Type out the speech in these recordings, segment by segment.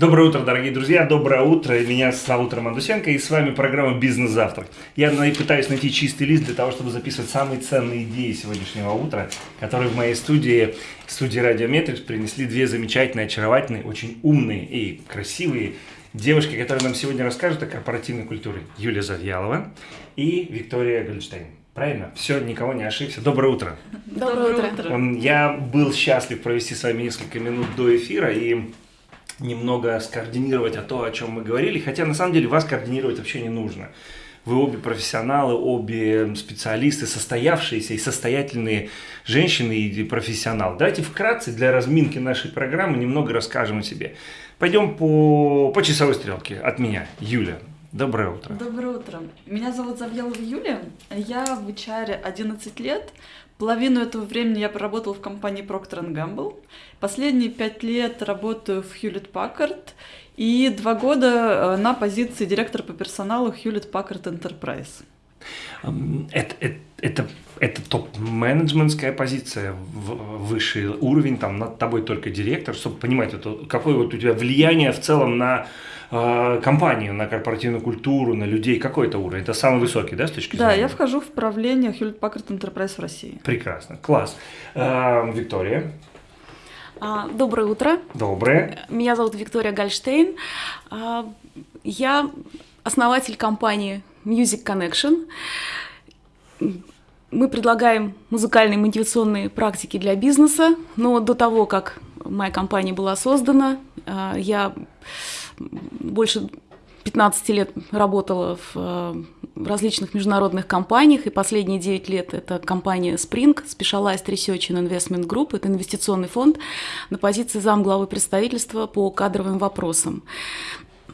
Доброе утро, дорогие друзья, доброе утро. Меня зовут Роман Дусенко, и с вами программа «Бизнес-завтрак». Я пытаюсь найти чистый лист для того, чтобы записывать самые ценные идеи сегодняшнего утра, которые в моей студии, студии Радиометрикс, принесли две замечательные, очаровательные, очень умные и красивые девушки, которые нам сегодня расскажут о корпоративной культуре. Юлия Завьялова и Виктория Гольдштейн. Правильно? Все, никого не ошибся. Доброе утро. Доброе утро. Я был счастлив провести с вами несколько минут до эфира и немного скоординировать о том, о чем мы говорили, хотя на самом деле вас координировать вообще не нужно. Вы обе профессионалы, обе специалисты, состоявшиеся и состоятельные женщины и профессионалы. Давайте вкратце для разминки нашей программы немного расскажем о себе. Пойдем по, по часовой стрелке от меня. Юля, доброе утро. Доброе утро. Меня зовут Завьялова Юлия. Я в HR 11 лет. Половину этого времени я проработала в компании Procter Gamble. Последние пять лет работаю в Hewlett Packard. И два года э, на позиции директора по персоналу Hewlett Packard Enterprise. Это, это, это, это топ-менеджментская позиция, высший уровень, там над тобой только директор, чтобы понимать, это, какое вот у тебя влияние в целом на э, компанию, на корпоративную культуру, на людей, какой это уровень? Это самый высокий, да, с точки зрения? Да, я вхожу в правление Hewlett Packard Enterprise в России. Прекрасно, класс. Э, Виктория? А, доброе утро. Доброе. Меня зовут Виктория Гальштейн. А, я основатель компании Music Connection. Мы предлагаем музыкальные мотивационные практики для бизнеса, но до того, как моя компания была создана, а, я больше 15 лет работала в различных международных компаниях, и последние 9 лет это компания Spring, Specialized Research and Investment Group, это инвестиционный фонд на позиции замглавы представительства по кадровым вопросам.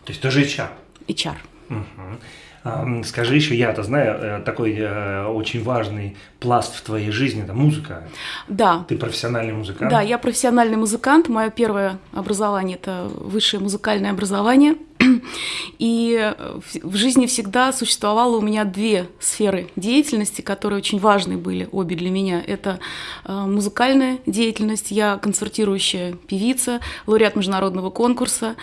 То есть тоже HR? HR. Угу. Скажи еще, я-то знаю, э, такой э, очень важный пласт в твоей жизни – это музыка. Да. Ты профессиональный музыкант? Да, я профессиональный музыкант. Мое первое образование – это высшее музыкальное образование – и в жизни всегда существовало у меня две сферы деятельности, которые очень важны были обе для меня. Это э, музыкальная деятельность, я концертирующая певица, лауреат международного конкурса.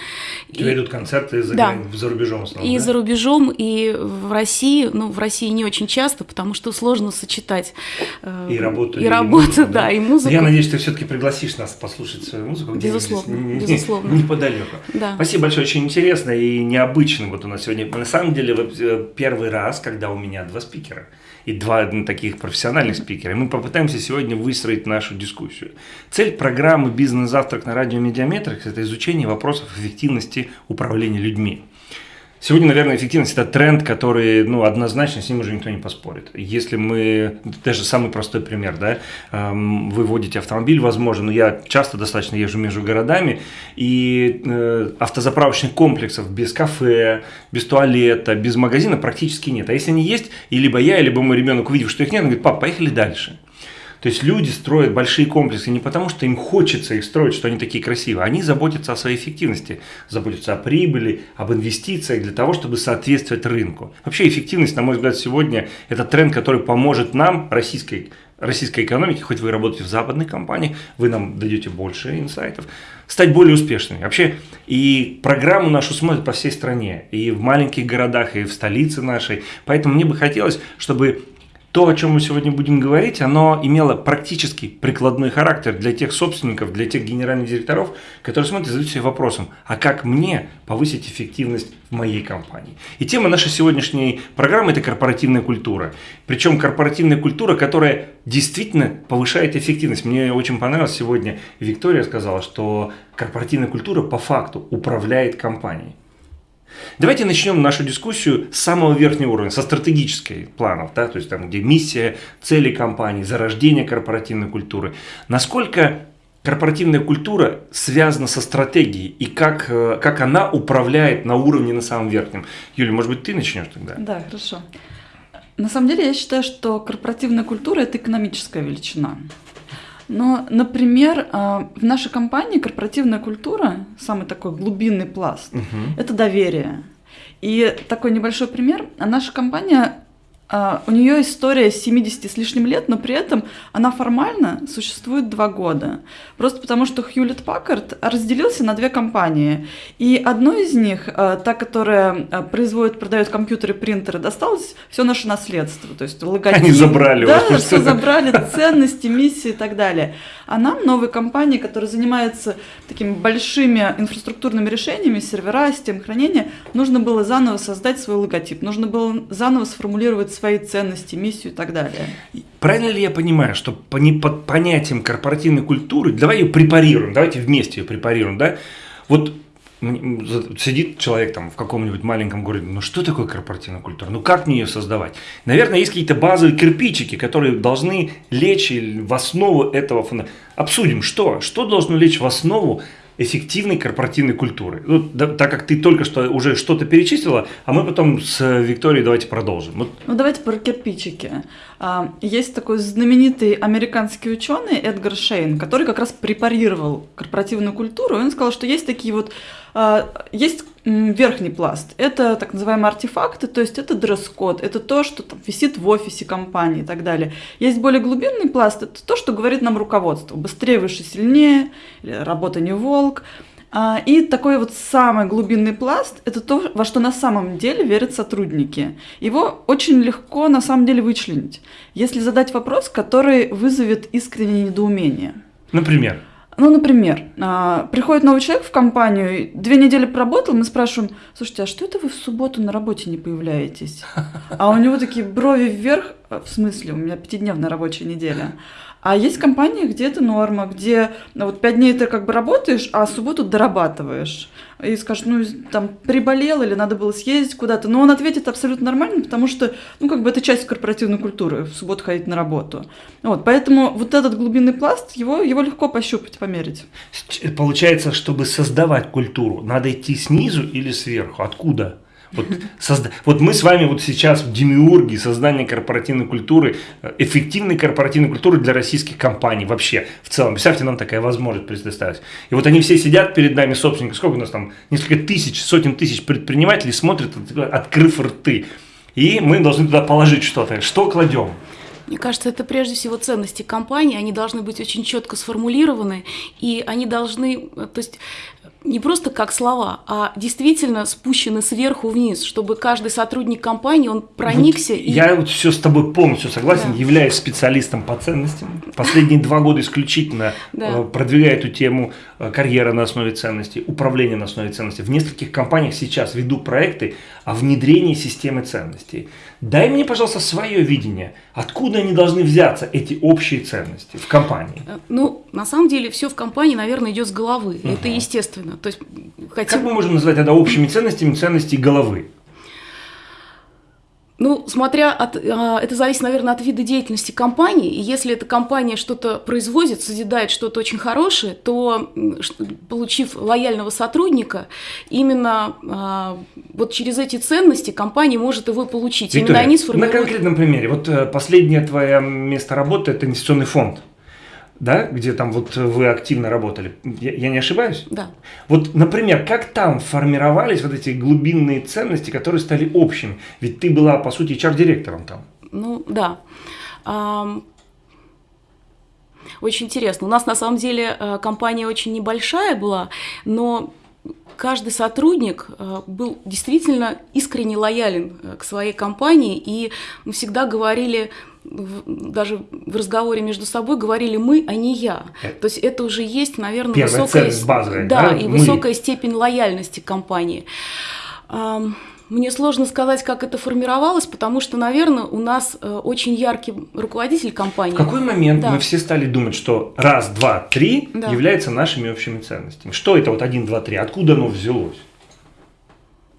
У тебя и... идут концерты за, да. за рубежом в основном, И да? за рубежом, и в России, ну, в России не очень часто, потому что сложно сочетать э, и работу, и, и работу, музыку, да, да, и музыку. Я надеюсь, ты все-таки пригласишь нас послушать свою музыку. Безусловно, здесь, безусловно. Неподалеку. Да. Спасибо большое, очень интересно и необычно вот у нас сегодня. На самом деле, э, первый раз, когда у меня два спикера и два ну, таких профессиональных спикера, мы попытаемся сегодня выстроить нашу дискуссию. Цель программы «Бизнес-завтрак» на радио Медиаметрикс – это изучение вопросов эффективности управления людьми. Сегодня, наверное, эффективность – это тренд, который, ну, однозначно с ним уже никто не поспорит. Если мы, даже самый простой пример, да, эм, вы водите автомобиль, возможно, но я часто достаточно езжу между городами, и э, автозаправочных комплексов без кафе, без туалета, без магазина практически нет. А если они есть, и либо я, либо мой ребенок, увидев, что их нет, он говорит, пап, поехали дальше. То есть люди строят большие комплексы не потому, что им хочется их строить, что они такие красивые. Они заботятся о своей эффективности, заботятся о прибыли, об инвестициях для того, чтобы соответствовать рынку. Вообще эффективность, на мой взгляд, сегодня это тренд, который поможет нам, российской, российской экономике, хоть вы работаете в западных компаниях, вы нам дадете больше инсайтов, стать более успешными. Вообще, и программу нашу смотрят по всей стране, и в маленьких городах, и в столице нашей. Поэтому мне бы хотелось, чтобы то, о чем мы сегодня будем говорить, оно имело практически прикладной характер для тех собственников, для тех генеральных директоров, которые смотрят и задают себе вопросом, а как мне повысить эффективность в моей компании? И тема нашей сегодняшней программы – это корпоративная культура. Причем корпоративная культура, которая действительно повышает эффективность. Мне очень понравилось сегодня, Виктория сказала, что корпоративная культура по факту управляет компанией. Давайте начнем нашу дискуссию с самого верхнего уровня, со стратегической планов, да, то есть там, где миссия, цели компании, зарождение корпоративной культуры. Насколько корпоративная культура связана со стратегией и как, э, как она управляет на уровне на самом верхнем? Юля, может быть, ты начнешь тогда? Да, хорошо. На самом деле я считаю, что корпоративная культура – это экономическая величина. Но, например, а, в нашей компании корпоративная культура, самый такой глубинный пласт, угу. это доверие. И такой небольшой пример. Наша компания А, у нее история 70 с лишним лет, но при этом она формально существует два года. Просто потому, что Хьюлетт Паккард разделился на две компании. И одной из них, а, та, которая а, производит, продает компьютеры, принтеры, досталось все наше наследство. То есть логотип. Они забрали. Да, все забрали, ценности, миссии и так далее. А нам, новой компании, которая занимается такими большими инфраструктурными решениями, сервера, систем хранения, нужно было заново создать свой логотип, нужно было заново сформулировать свои ценности, миссию и так далее. Правильно ли я понимаю, что по, не, под понятием корпоративной культуры, давай ее препарируем, давайте вместе ее препарируем, да? Вот сидит человек там в каком-нибудь маленьком городе, ну что такое корпоративная культура, ну как мне ее создавать? Наверное, есть какие-то базовые кирпичики, которые должны лечь в основу этого фонда. Обсудим, что? Что должно лечь в основу эффективной корпоративной культуры. Ну, да, так как ты только что уже что-то перечислила, а мы потом с Викторией давайте продолжим. Вот. Ну давайте про кирпичики. А, есть такой знаменитый американский ученый Эдгар Шейн, который как раз препарировал корпоративную культуру. И он сказал, что есть такие вот есть верхний пласт. Это так называемые артефакты, то есть это дресс-код, это то, что там висит в офисе компании и так далее. Есть более глубинный пласт, это то, что говорит нам руководство. Быстрее, выше, сильнее, работа не волк. А, и такой вот самый глубинный пласт – это то, во что на самом деле верят сотрудники. Его очень легко на самом деле вычленить, если задать вопрос, который вызовет искреннее недоумение. Например? Ну, например, а, приходит новый человек в компанию, две недели поработал, мы спрашиваем, слушайте, а что это вы в субботу на работе не появляетесь? А у него такие брови вверх, в смысле, у меня пятидневная рабочая неделя. А есть компании, где это норма, где ну, вот пять дней ты как бы работаешь, а субботу дорабатываешь. И скажешь, ну, там, приболел или надо было съездить куда-то. Но он ответит абсолютно нормально, потому что, ну, как бы это часть корпоративной культуры, в субботу ходить на работу. Вот, поэтому вот этот глубинный пласт, его, его легко пощупать, померить. Получается, чтобы создавать культуру, надо идти снизу или сверху? Откуда? Вот, созда... вот мы с вами вот сейчас в демиурге создания корпоративной культуры, э, эффективной корпоративной культуры для российских компаний вообще в целом. Представьте, нам такая возможность предоставить. И вот они все сидят перед нами, собственники, сколько у нас там, несколько тысяч, сотен тысяч предпринимателей смотрят, открыв рты. И мы должны туда положить что-то. Что кладем? Мне кажется, это прежде всего ценности компании, они должны быть очень четко сформулированы, и они должны, то есть не просто как слова, а действительно спущены сверху вниз, чтобы каждый сотрудник компании, он проникся. Вот и... Я вот все с тобой полностью согласен, да. являюсь специалистом по ценностям. Последние два года исключительно да. Э, продвигаю эту тему э, карьера на основе ценностей, управление на основе ценностей. В нескольких компаниях сейчас веду проекты о внедрении системы ценностей. Дай мне, пожалуйста, свое видение, откуда они должны взяться, эти общие ценности в компании. Э, ну, на самом деле, все в компании, наверное, идет с головы. Угу. Это естественно. То есть, хотя... Как мы можем назвать это общими ценностями ценности головы? Ну, смотря от, а, это зависит, наверное, от вида деятельности компании. И если эта компания что-то производит, созидает что-то очень хорошее, то, получив лояльного сотрудника, именно а, вот через эти ценности компания может его получить. Виктория, именно они сформируют... На конкретном примере. Вот э, последнее твое место работы – это инвестиционный фонд да, где там вот вы активно работали. Я, я не ошибаюсь? Да. Вот, например, как там формировались вот эти глубинные ценности, которые стали общими? Ведь ты была, по сути, HR-директором там. Ну, да. Очень интересно. У нас на самом деле э, компания очень небольшая была, но каждый сотрудник э, был действительно искренне лоялен э, к своей компании, и мы всегда говорили, даже в разговоре между собой говорили мы, а не я. Это То есть это уже есть, наверное, Первая высокая, базовая, да, да, и мы. высокая степень лояльности компании. Мне сложно сказать, как это формировалось, потому что, наверное, у нас э, очень яркий руководитель компании. В какой момент да. мы все стали думать, что раз, два, три да. является нашими общими ценностями? Что это вот один, два, три? Откуда оно взялось?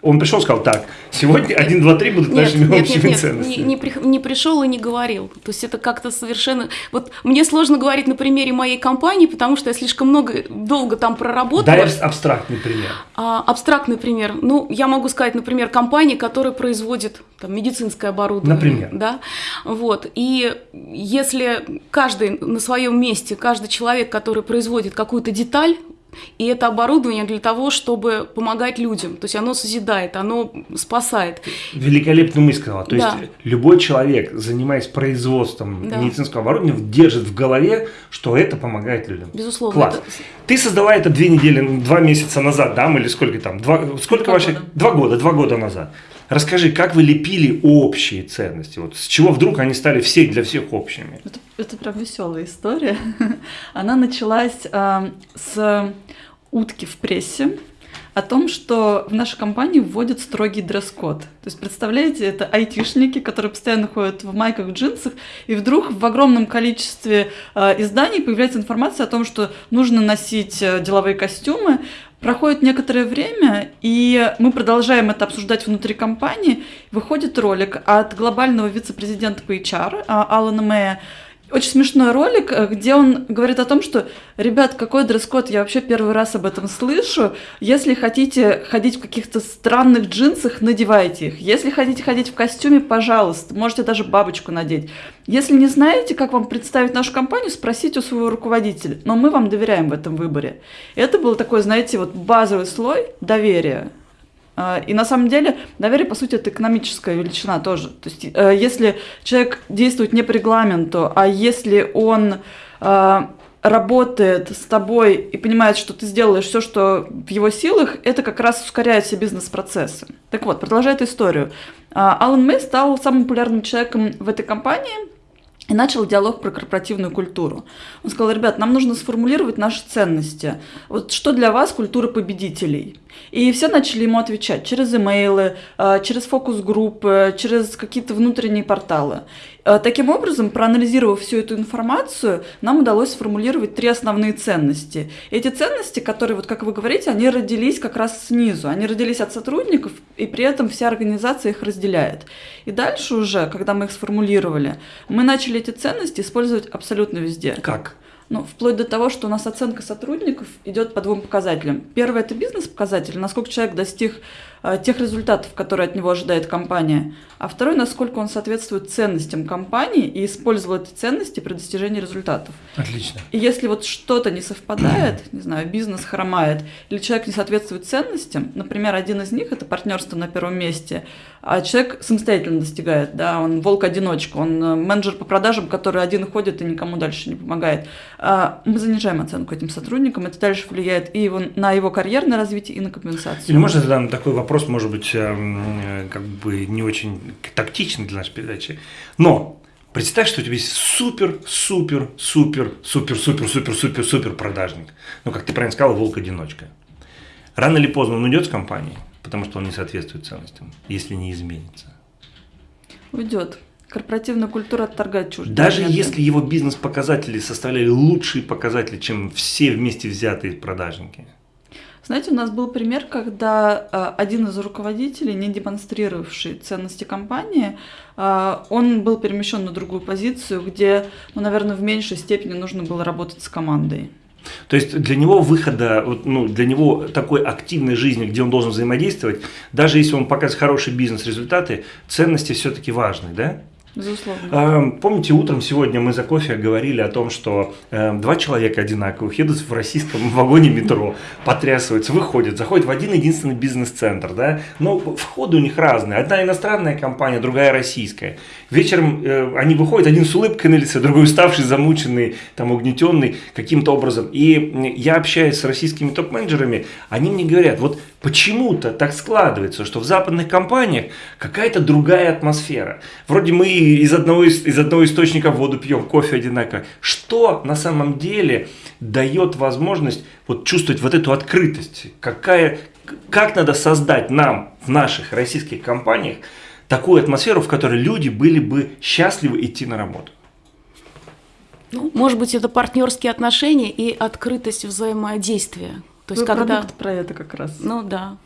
Он пришел и сказал, так, сегодня 1, 2, 3 будут нет, нашими нет, общими нет, ценностями. Не, не, при, не пришел и не говорил. То есть это как-то совершенно... Вот мне сложно говорить на примере моей компании, потому что я слишком много, долго там проработала. Дай абстрактный пример. А, абстрактный пример. Ну, я могу сказать, например, компания, которая производит там, медицинское оборудование. Например. Да? Вот. И если каждый на своем месте, каждый человек, который производит какую-то деталь, И это оборудование для того, чтобы помогать людям. То есть оно созидает, оно спасает. Великолепно мысль сказала. То да. есть любой человек, занимаясь производством да. медицинского оборудования, держит в голове, что это помогает людям. Безусловно. Класс. Это... Ты создала это две недели, два месяца назад, да, или сколько там? Два, сколько два ваших? Года. Два года, два года назад. Расскажи, как вы лепили общие ценности? Вот с чего вдруг они стали все для всех общими? Это, это прям веселая история. Она началась э, с утки в прессе о том, что в нашей компании вводят строгий дресс-код. То есть, представляете, это айтишники, которые постоянно ходят в майках, джинсах, и вдруг в огромном количестве э, изданий появляется информация о том, что нужно носить э, деловые костюмы, Проходит некоторое время, и мы продолжаем это обсуждать внутри компании. Выходит ролик от глобального вице-президента по HR а, Алана Мэя, очень смешной ролик, э, где он говорит о том, что, ребят, какой дресс-код, я вообще первый раз об этом слышу. Если хотите ходить в каких-то странных джинсах, надевайте их. Если хотите ходить в костюме, пожалуйста, можете даже бабочку надеть. Если не знаете, как вам представить нашу компанию, спросите у своего руководителя. Но мы вам доверяем в этом выборе. Это был такой, знаете, вот базовый слой доверия. А, и на самом деле доверие, по сути, это экономическая величина тоже. То есть, э, если человек действует не по регламенту, а если он а, работает с тобой и понимает, что ты сделаешь все, что в его силах, это как раз ускоряет все бизнес-процессы. Так вот, продолжая эту историю. Алан Мэй стал самым популярным человеком в этой компании и начал диалог про корпоративную культуру. Он сказал, ребят, нам нужно сформулировать наши ценности. Вот что для вас культура победителей? И все начали ему отвечать через имейлы, а, через фокус-группы, через какие-то внутренние порталы. А, таким образом, проанализировав всю эту информацию, нам удалось сформулировать три основные ценности. Эти ценности, которые, вот как вы говорите, они родились как раз снизу. Они родились от сотрудников, и при этом вся организация их разделяет. И дальше уже, когда мы их сформулировали, мы начали эти ценности использовать абсолютно везде. Как? Ну, вплоть до того, что у нас оценка сотрудников идет по двум показателям. Первый – это бизнес-показатель, насколько человек достиг э, тех результатов, которые от него ожидает компания. А второй – насколько он соответствует ценностям компании и использовал эти ценности при достижении результатов. Отлично. И если вот что-то не совпадает, не знаю, бизнес хромает, или человек не соответствует ценностям, например, один из них – это партнерство на первом месте, а человек самостоятельно достигает, да, он волк-одиночка, он э, менеджер по продажам, который один ходит и никому дальше не помогает. А, мы занижаем оценку этим сотрудникам, это дальше влияет и на его карьерное развитие, и на компенсацию. Или можно задам такой вопрос, может быть, эм, э, как бы не очень тактичный для нашей передачи, но Представь, что у тебя есть супер, супер, супер, супер, супер, супер, супер, супер продажник. Ну, как ты правильно сказал, волк-одиночка. Рано или поздно он уйдет с компании, потому что он не соответствует ценностям, если не изменится. Уйдет. Корпоративная культура отторгает чужие. Даже моменты. если его бизнес-показатели составляли лучшие показатели, чем все вместе взятые продажники. Знаете, у нас был пример, когда э, один из руководителей, не демонстрировавший ценности компании, э, он был перемещен на другую позицию, где, ну, наверное, в меньшей степени нужно было работать с командой. То есть для него выхода, ну, для него такой активной жизни, где он должен взаимодействовать, даже если он показывает хорошие бизнес-результаты, ценности все-таки важны, да? Безусловно. Помните, утром сегодня мы за кофе говорили о том, что э, два человека одинаковых едут в российском вагоне метро, потрясываются, выходят, заходят в один единственный бизнес-центр, да, но входы у них разные. Одна иностранная компания, другая российская. Вечером э, они выходят, один с улыбкой на лице, другой уставший, замученный, там, угнетенный каким-то образом. И я общаюсь с российскими топ-менеджерами, они мне говорят, вот почему-то так складывается, что в западных компаниях какая-то другая атмосфера. Вроде мы из одного, из одного источника воду пьем, кофе одинаково. Что на самом деле дает возможность вот чувствовать вот эту открытость? Какая, как надо создать нам в наших российских компаниях такую атмосферу, в которой люди были бы счастливы идти на работу? Ну, может быть, это партнерские отношения и открытость взаимодействия. То есть, Вы когда... про это как раз. Ну да.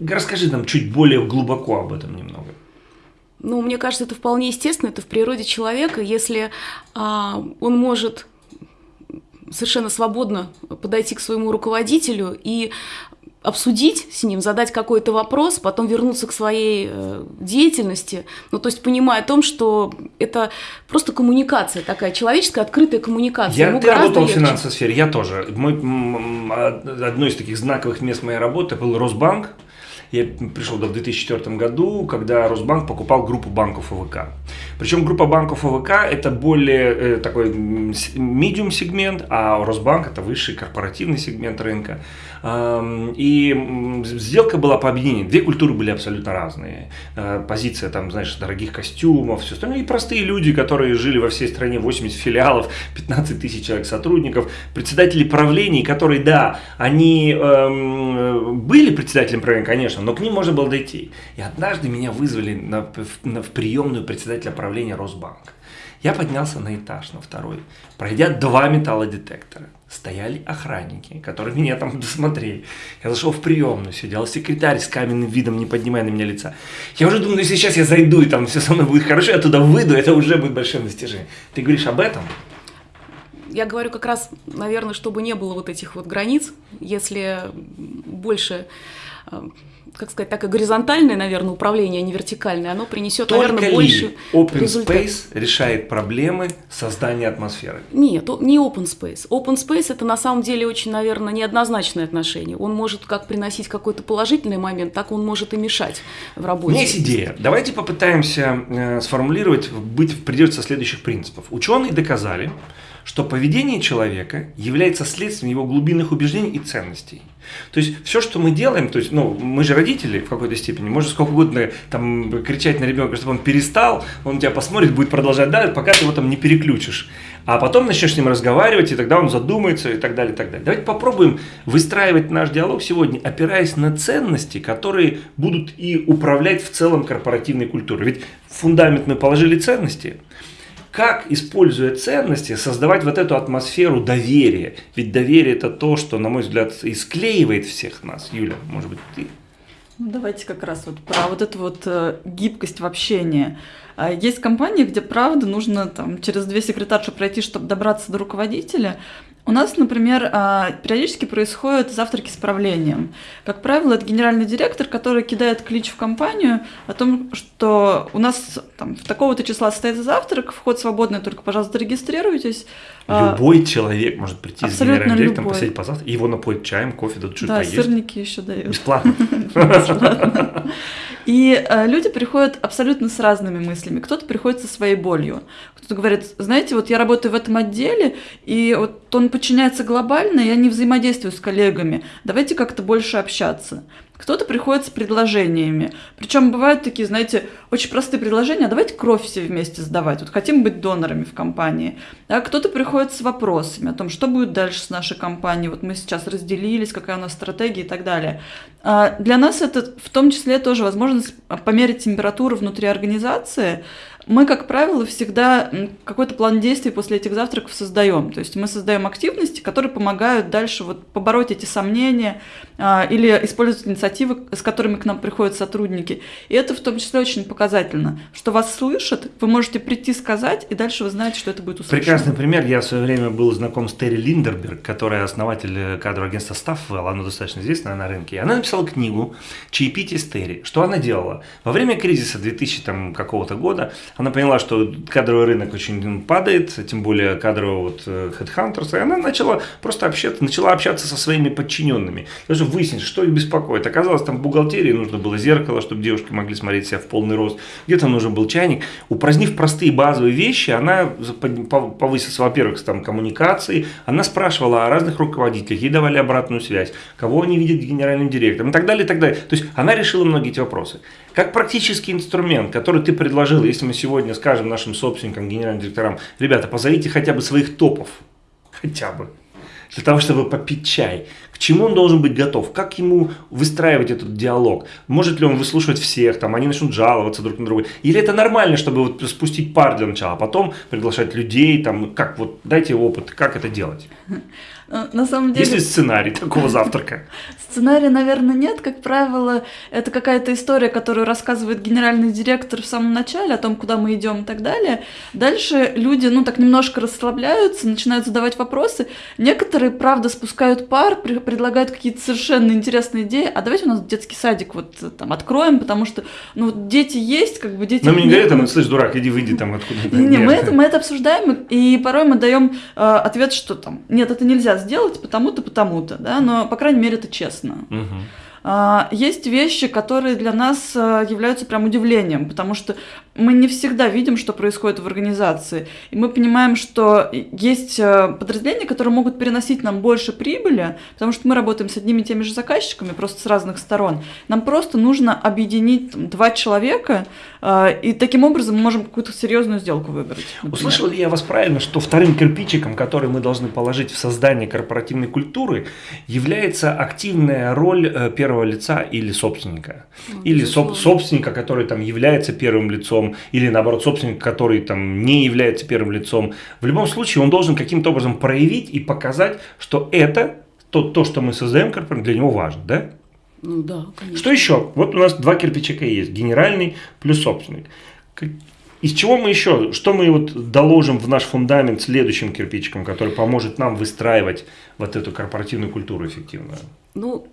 Расскажи нам чуть более глубоко об этом немного. Ну, мне кажется, это вполне естественно, это в природе человека, если а, он может совершенно свободно подойти к своему руководителю и обсудить с ним, задать какой-то вопрос, потом вернуться к своей э, деятельности. Ну, то есть понимая о том, что это просто коммуникация такая, человеческая, открытая коммуникация. Я, ты работал легче. в финансовой сфере, я тоже. Мой, одно из таких знаковых мест моей работы был Росбанк. Я пришел в 2004 году, когда Росбанк покупал группу банков ОВК. Причем группа банков ОВК это более э, такой медиум сегмент, а Росбанк это высший корпоративный сегмент рынка. И сделка была по объединению. Две культуры были абсолютно разные. Э, позиция там, знаешь, дорогих костюмов, все остальное. И простые люди, которые жили во всей стране, 80 филиалов, 15 тысяч человек сотрудников, председатели правлений, которые, да, они эм, были председателем правления, конечно, но к ним можно было дойти. И однажды меня вызвали на, на, в приемную председателя правления Росбанка. Я поднялся на этаж, на второй, пройдя два металлодетектора. Стояли охранники, которые меня там досмотрели. Я зашел в приемную, сидел секретарь с каменным видом, не поднимая на меня лица. Я уже думаю, ну сейчас я зайду, и там все со мной будет хорошо, я туда выйду, это уже будет большим достижением. Ты говоришь об этом? Я говорю как раз, наверное, чтобы не было вот этих вот границ, если больше э, как сказать, так и горизонтальное, наверное, управление, а не вертикальное, оно принесет, Только наверное, ли больше Open результат. Space решает проблемы создания атмосферы? Нет, не Open Space. Open Space это на самом деле очень, наверное, неоднозначное отношение. Он может как приносить какой-то положительный момент, так он может и мешать в работе. У меня есть идея. Давайте попытаемся э, сформулировать, быть придерживаться следующих принципов. Ученые доказали, что поведение человека является следствием его глубинных убеждений и ценностей. То есть все, что мы делаем, то есть, ну, мы же родители в какой-то степени, можно сколько угодно там кричать на ребенка, чтобы он перестал, он тебя посмотрит, будет продолжать дальше, пока ты его там не переключишь. А потом начнешь с ним разговаривать, и тогда он задумается, и так далее, и так далее. Давайте попробуем выстраивать наш диалог сегодня, опираясь на ценности, которые будут и управлять в целом корпоративной культурой. Ведь фундамент мы положили ценности – как, используя ценности, создавать вот эту атмосферу доверия. Ведь доверие это то, что, на мой взгляд, и склеивает всех нас. Юля, может быть, ты? Ну, давайте как раз вот про вот эту вот э, гибкость в общении. А есть компании, где, правда, нужно там через две секретарши пройти, чтобы добраться до руководителя, у нас, например, а, периодически происходят завтраки с правлением. Как правило, это генеральный директор, который кидает клич в компанию о том, что у нас там, в такого-то числа состоится завтрак, вход свободный, только, пожалуйста, регистрируйтесь. А, любой человек может прийти с генеральным директором, посидеть позавтракать, и его напоить чаем, кофе, дадут что-то да, поесть. сырники еще дают. Бесплатно. И э, люди приходят абсолютно с разными мыслями. Кто-то приходит со своей болью. Кто-то говорит, знаете, вот я работаю в этом отделе, и вот он подчиняется глобально, я не взаимодействую с коллегами. Давайте как-то больше общаться. Кто-то приходит с предложениями. Причем бывают такие, знаете, очень простые предложения. А давайте кровь все вместе сдавать. Вот хотим быть донорами в компании. А кто-то приходит с вопросами о том, что будет дальше с нашей компанией. Вот мы сейчас разделились, какая у нас стратегия и так далее. А для нас это в том числе тоже возможность померить температуру внутри организации, мы, как правило, всегда какой-то план действий после этих завтраков создаем. То есть мы создаем активности, которые помогают дальше вот побороть эти сомнения а, или использовать инициативы, с которыми к нам приходят сотрудники. И это в том числе очень показательно, что вас слышат, вы можете прийти сказать, и дальше вы знаете, что это будет услышано. Прекрасный пример. Я в свое время был знаком с Терри Линдерберг, которая основатель э, кадрового агентства Staffwell, она достаточно известная на рынке. И она написала книгу «Чаепитие с Терри». Что она делала? Во время кризиса 2000 там, какого-то года она поняла, что кадровый рынок очень падает, тем более кадровый вот э, Headhunters, и она начала просто общаться, начала общаться со своими подчиненными, даже выяснить, что их беспокоит. Оказалось, там в бухгалтерии нужно было зеркало, чтобы девушки могли смотреть себя в полный рост, где-то нужен был чайник. Упразднив простые базовые вещи, она повысила, во-первых, там коммуникации, она спрашивала о разных руководителях, ей давали обратную связь, кого они видят генеральным директором и так далее, и так далее. То есть она решила многие эти вопросы. Как практический инструмент, который ты предложил, если мы сегодня скажем нашим собственникам, генеральным директорам, ребята, позовите хотя бы своих топов, хотя бы, для того, чтобы попить чай. К чему он должен быть готов? Как ему выстраивать этот диалог? Может ли он выслушивать всех? Там они начнут жаловаться друг на друга? Или это нормально, чтобы вот спустить пар для начала, а потом приглашать людей? Там, как вот дайте опыт, как это делать? Э, на самом деле... Есть ли сценарий такого завтрака? Сценария, наверное, нет. Как правило, это какая-то история, которую рассказывает генеральный директор в самом начале о том, куда мы идем и так далее. Дальше люди, ну, так немножко расслабляются, начинают задавать вопросы. Некоторые, правда, спускают пар, предлагают какие-то совершенно интересные идеи. А давайте у нас детский садик вот там откроем, потому что, ну, дети есть, как бы дети... Но мне не говорят, там, слышь, дурак, иди выйди там откуда-то. Не, мы это, мы это обсуждаем, и порой мы даем э, ответ, что там, нет, это нельзя сделать, потому-то, потому-то, да, но, по крайней мере, это честно. Угу. Есть вещи, которые для нас э, являются прям удивлением, потому что мы не всегда видим, что происходит в организации. И мы понимаем, что есть э, подразделения, которые могут переносить нам больше прибыли, потому что мы работаем с одними и теми же заказчиками, просто с разных сторон. Нам просто нужно объединить там, два человека, и таким образом мы можем какую-то серьезную сделку выбрать. Например. Услышал ли я вас правильно, что вторым кирпичиком, который мы должны положить в создание корпоративной культуры, является активная роль э, первого лица или собственника? Ну, или соб- собственника, который там является первым лицом, или наоборот собственник, который там не является первым лицом. В любом случае он должен каким-то образом проявить и показать, что это то, то что мы создаем, для него важно, да? Ну да, конечно. Что еще? Вот у нас два кирпичика есть, генеральный плюс собственник. Из чего мы еще, что мы вот доложим в наш фундамент следующим кирпичиком, который поможет нам выстраивать вот эту корпоративную культуру эффективную? Ну,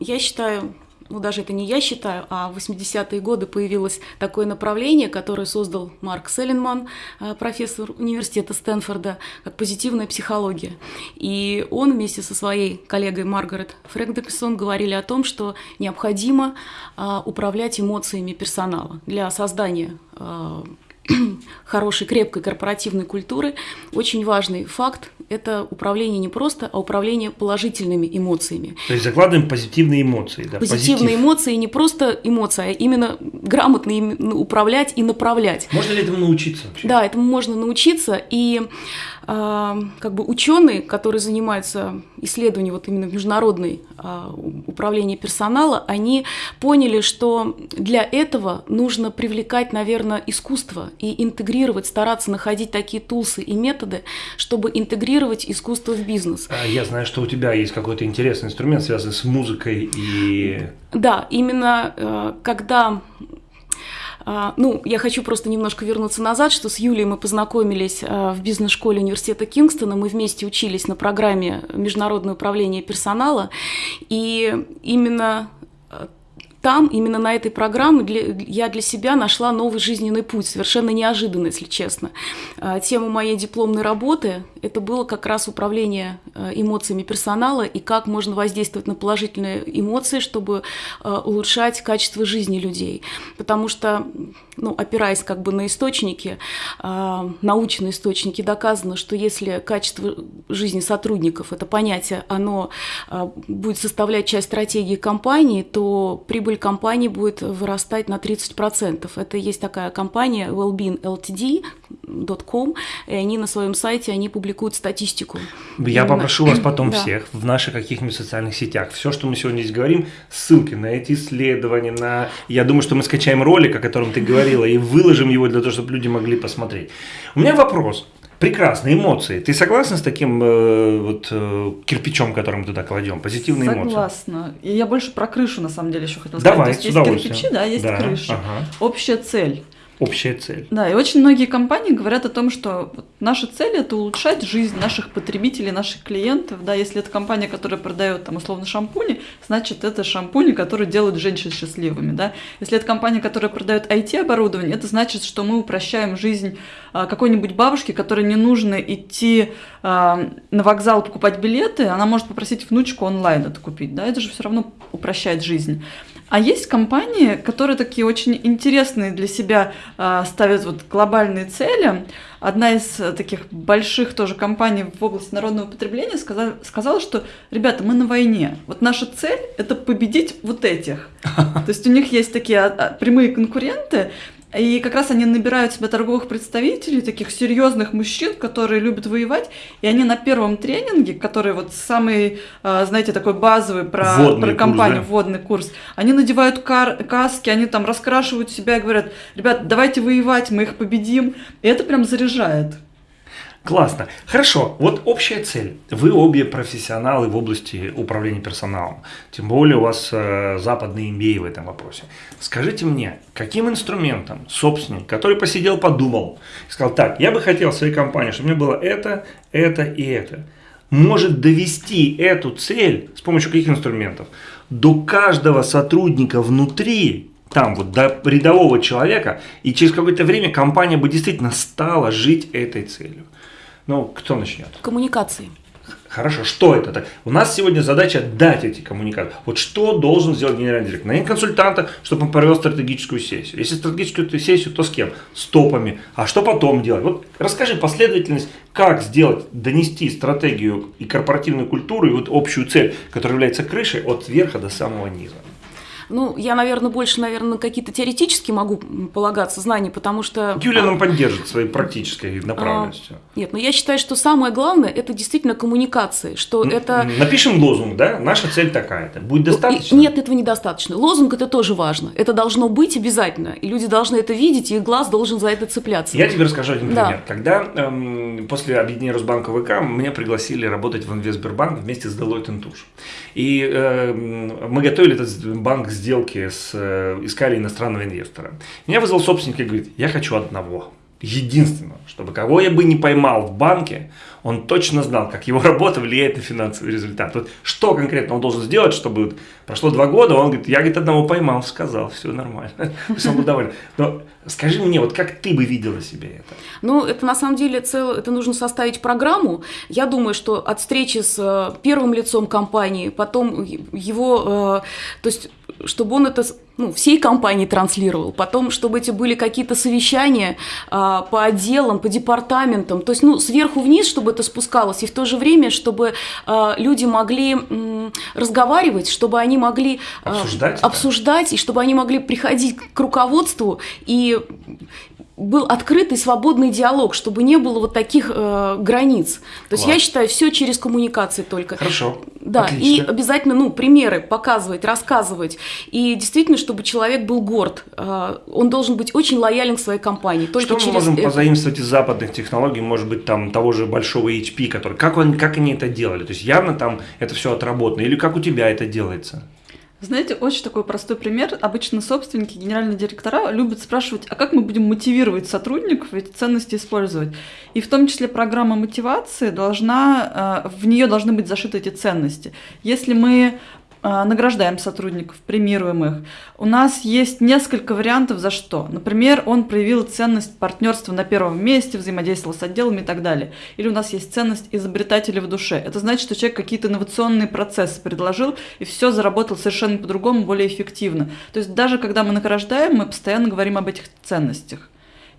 я считаю, ну даже это не я считаю, а в 80-е годы появилось такое направление, которое создал Марк Селлинман, э, профессор университета Стэнфорда, как позитивная психология. И он вместе со своей коллегой Маргарет Фрэгдексон говорили о том, что необходимо а, управлять эмоциями персонала для создания а, хорошей, крепкой корпоративной культуры, очень важный факт – это управление не просто, а управление положительными эмоциями. То есть закладываем позитивные эмоции. Да, позитивные позитив. эмоции, не просто эмоции, а именно грамотно ими управлять и направлять. Можно ли этому научиться вообще? Да, этому можно научиться. И как бы ученые, которые занимаются исследованием вот именно международной а, управления персонала, они поняли, что для этого нужно привлекать, наверное, искусство и интегрировать, стараться находить такие тулсы и методы, чтобы интегрировать искусство в бизнес. А я знаю, что у тебя есть какой-то интересный инструмент, связанный с музыкой и... Да, именно э, когда а, ну, я хочу просто немножко вернуться назад, что с Юлией мы познакомились а, в бизнес-школе университета Кингстона, мы вместе учились на программе «Международное управление персонала», и именно там, именно на этой программе, для, я для себя нашла новый жизненный путь, совершенно неожиданно, если честно. А, тема моей дипломной работы – это было как раз управление а, эмоциями персонала и как можно воздействовать на положительные эмоции, чтобы а, улучшать качество жизни людей. Потому что, ну, опираясь как бы на источники, научные источники, доказано, что если качество жизни сотрудников – это понятие, оно будет составлять часть стратегии компании, то прибыль компании будет вырастать на 30%. Это есть такая компания Wellbeing Ltd.com, и они на своем сайте, они публикуют статистику. Я Именно. попрошу вас потом да. всех в наших каких-нибудь социальных сетях, все, что мы сегодня здесь говорим, ссылки на эти исследования, на... Я думаю, что мы скачаем ролик, о котором ты говорила, и выложим его для того, чтобы люди могли посмотреть. У меня вопрос. Прекрасные эмоции. Ты согласна с таким э, вот э, кирпичом, который мы туда кладем? Позитивные согласна. эмоции. Согласна. И я больше про крышу на самом деле еще хотела Давай, сказать. То есть есть кирпичи, да, есть да, крыша. Ага. Общая цель общая цель. Да, и очень многие компании говорят о том, что наша цель это улучшать жизнь наших потребителей, наших клиентов. Да, если это компания, которая продает там условно шампуни, значит это шампуни, которые делают женщин счастливыми. Да? Если это компания, которая продает IT-оборудование, это значит, что мы упрощаем жизнь а, какой-нибудь бабушки, которой не нужно идти а, на вокзал покупать билеты, она может попросить внучку онлайн это купить. Да? Это же все равно упрощает жизнь. А есть компании, которые такие очень интересные для себя э, ставят вот глобальные цели. Одна из таких больших тоже компаний в области народного потребления сказала, сказала, что, ребята, мы на войне. Вот наша цель – это победить вот этих. То есть у них есть такие а, а, прямые конкуренты, и как раз они набирают себе торговых представителей, таких серьезных мужчин, которые любят воевать. И они на первом тренинге, который вот самый, а, знаете, такой базовый про, водный про компанию, курс, да? водный курс, они надевают кар каски, они там раскрашивают себя и говорят, ребят, давайте воевать, мы их победим. И это прям заряжает. Классно. Хорошо. Вот общая цель. Вы обе профессионалы в области управления персоналом. Тем более у вас э, западный MBA в этом вопросе. Скажите мне, каким инструментом собственник, который посидел, подумал, сказал, так, я бы хотел в своей компании, чтобы у меня было это, это и это, может довести эту цель с помощью каких инструментов? До каждого сотрудника внутри там вот до рядового человека, и через какое-то время компания бы действительно стала жить этой целью. Ну, кто начнет? Коммуникации. Хорошо, что это так? У нас сегодня задача дать эти коммуникации. Вот что должен сделать генеральный директор? Нанять консультанта, чтобы он провел стратегическую сессию. Если стратегическую сессию, то с кем? С топами. А что потом делать? Вот расскажи последовательность, как сделать, донести стратегию и корпоративную культуру, и вот общую цель, которая является крышей от верха до самого низа. Ну, я, наверное, больше, наверное, на какие-то теоретические могу полагаться знания, потому что... Юлия нам поддержит своей практической направленностью. А, нет, но я считаю, что самое главное – это действительно коммуникации, что это... Напишем лозунг, да? Наша цель такая-то. Будет достаточно? Нет, этого недостаточно. Лозунг – это тоже важно. Это должно быть обязательно, и люди должны это видеть, и глаз должен за это цепляться. Я тебе расскажу один пример. Да. Когда эм, после объединения Росбанка ВК меня пригласили работать в Инвестбербанк вместе с Deloitte Touche. И э, мы готовили этот банк сделки, с, э, искали иностранного инвестора. Меня вызвал собственник и говорит, я хочу одного, единственного, чтобы кого я бы не поймал в банке, он точно знал, как его работа влияет на финансовый результат. Вот что конкретно он должен сделать, чтобы прошло два года, он говорит, я говорит, одного поймал, сказал, все нормально. То есть он был доволен. Скажи мне, вот как ты бы видела себе это? Ну, это на самом деле, цел, это нужно составить программу. Я думаю, что от встречи с э, первым лицом компании, потом его, э, то есть чтобы он это ну, всей компании транслировал, потом, чтобы эти были какие-то совещания а, по отделам, по департаментам, то есть, ну, сверху вниз, чтобы это спускалось, и в то же время, чтобы а, люди могли м, разговаривать, чтобы они могли а, обсуждать, обсуждать и чтобы они могли приходить к руководству и был открытый, свободный диалог, чтобы не было вот таких э, границ. То есть Класс. я считаю, все через коммуникации только. Хорошо. Да, Отлично. и обязательно, ну, примеры показывать, рассказывать. И действительно, чтобы человек был горд. Э, он должен быть очень лоялен к своей компании. Только Что мы через можем это... позаимствовать из западных технологий, может быть, там того же большого HP, который, как, он, как они это делали? То есть явно там это все отработано. Или как у тебя это делается? Знаете, очень такой простой пример. Обычно собственники, генеральные директора любят спрашивать, а как мы будем мотивировать сотрудников эти ценности использовать? И в том числе программа мотивации должна, э, в нее должны быть зашиты эти ценности. Если мы награждаем сотрудников, премируем их. У нас есть несколько вариантов за что. Например, он проявил ценность партнерства на первом месте, взаимодействовал с отделами и так далее. Или у нас есть ценность изобретателя в душе. Это значит, что человек какие-то инновационные процессы предложил, и все заработал совершенно по-другому, более эффективно. То есть даже когда мы награждаем, мы постоянно говорим об этих ценностях.